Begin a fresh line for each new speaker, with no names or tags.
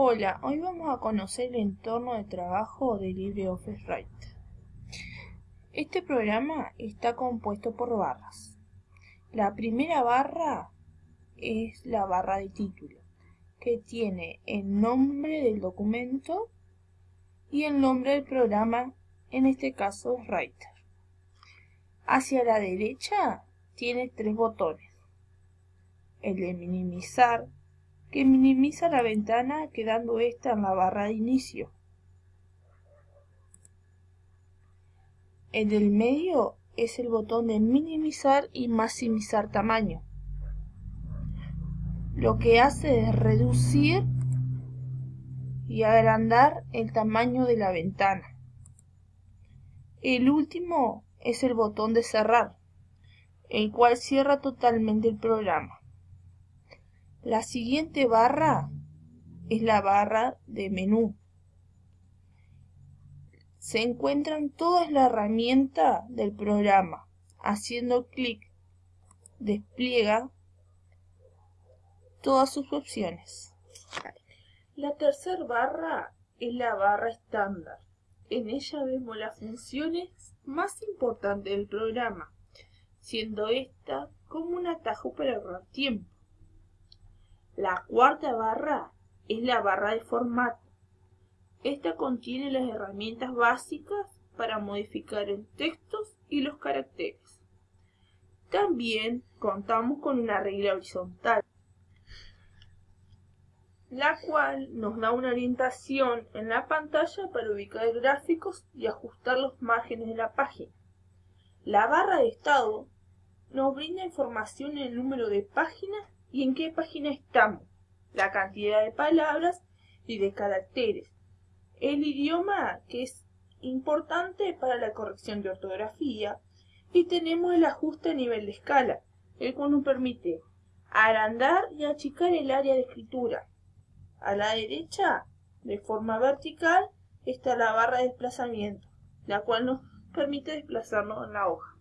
Hola, hoy vamos a conocer el entorno de trabajo de LibreOffice Writer. Este programa está compuesto por barras. La primera barra es la barra de título, que tiene el nombre del documento y el nombre del programa, en este caso es Writer. Hacia la derecha tiene tres botones. El de minimizar, que minimiza la ventana quedando esta en la barra de inicio. El del medio es el botón de minimizar y maximizar tamaño. Lo que hace es reducir y agrandar el tamaño de la ventana. El último es el botón de cerrar, el cual cierra totalmente el programa. La siguiente barra es la barra de menú. Se encuentran todas las herramientas del programa. Haciendo clic, despliega todas sus opciones. La tercera barra es la barra estándar. En ella vemos las funciones más importantes del programa, siendo esta como un atajo para ahorrar tiempo. La cuarta barra es la barra de formato. Esta contiene las herramientas básicas para modificar el texto y los caracteres. También contamos con una regla horizontal, la cual nos da una orientación en la pantalla para ubicar gráficos y ajustar los márgenes de la página. La barra de estado nos brinda información en el número de páginas y en qué página estamos, la cantidad de palabras y de caracteres, el idioma que es importante para la corrección de ortografía y tenemos el ajuste a nivel de escala, el cual nos permite agrandar y achicar el área de escritura. A la derecha, de forma vertical, está la barra de desplazamiento, la cual nos permite desplazarnos en la hoja.